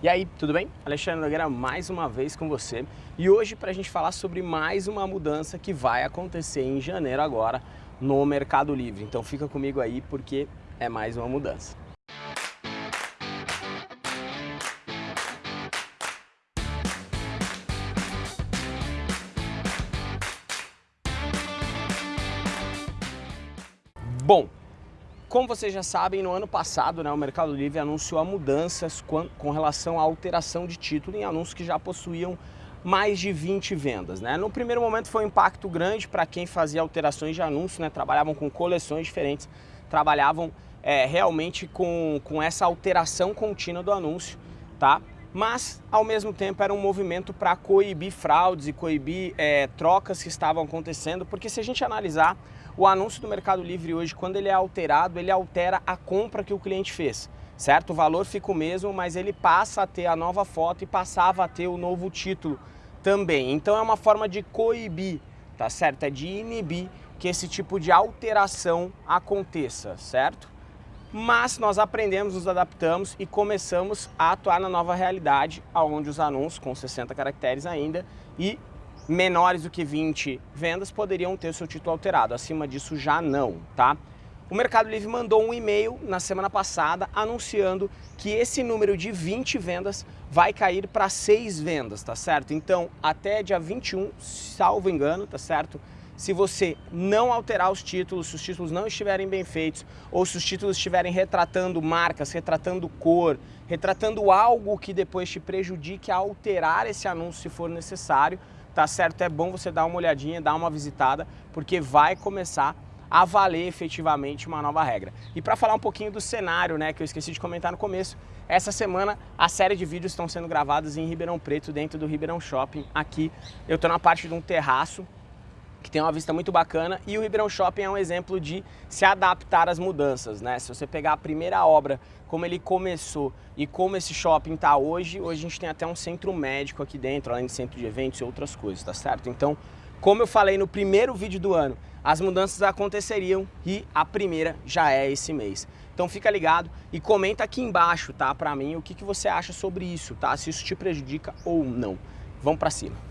E aí, tudo bem? Alexandre Nogueira mais uma vez com você e hoje para a gente falar sobre mais uma mudança que vai acontecer em janeiro agora no Mercado Livre. Então fica comigo aí porque é mais uma mudança. Bom, como vocês já sabem, no ano passado né, o Mercado Livre anunciou mudanças com relação à alteração de título em anúncios que já possuíam mais de 20 vendas. Né? No primeiro momento foi um impacto grande para quem fazia alterações de anúncio, né? trabalhavam com coleções diferentes, trabalhavam é, realmente com, com essa alteração contínua do anúncio, tá? Mas ao mesmo tempo era um movimento para coibir fraudes e coibir é, trocas que estavam acontecendo, porque se a gente analisar o anúncio do Mercado Livre hoje, quando ele é alterado, ele altera a compra que o cliente fez, certo? O valor fica o mesmo, mas ele passa a ter a nova foto e passava a ter o novo título também. Então é uma forma de coibir, tá certo? É de inibir que esse tipo de alteração aconteça, certo? Mas nós aprendemos, nos adaptamos e começamos a atuar na nova realidade, onde os anúncios com 60 caracteres ainda e menores do que 20 vendas poderiam ter seu título alterado, acima disso já não, tá? O Mercado Livre mandou um e-mail na semana passada anunciando que esse número de 20 vendas vai cair para 6 vendas, tá certo? Então, até dia 21, salvo engano, tá certo? Se você não alterar os títulos, se os títulos não estiverem bem feitos, ou se os títulos estiverem retratando marcas, retratando cor, retratando algo que depois te prejudique a alterar esse anúncio se for necessário, tá certo? É bom você dar uma olhadinha, dar uma visitada, porque vai começar a valer efetivamente uma nova regra. E para falar um pouquinho do cenário, né, que eu esqueci de comentar no começo, essa semana a série de vídeos estão sendo gravados em Ribeirão Preto, dentro do Ribeirão Shopping. Aqui eu estou na parte de um terraço, que tem uma vista muito bacana e o Ribeirão Shopping é um exemplo de se adaptar às mudanças, né? Se você pegar a primeira obra, como ele começou e como esse shopping está hoje, hoje a gente tem até um centro médico aqui dentro, além de centro de eventos e outras coisas, tá certo? Então, como eu falei no primeiro vídeo do ano, as mudanças aconteceriam e a primeira já é esse mês. Então fica ligado e comenta aqui embaixo, tá, pra mim, o que, que você acha sobre isso, tá? Se isso te prejudica ou não. Vamos pra cima.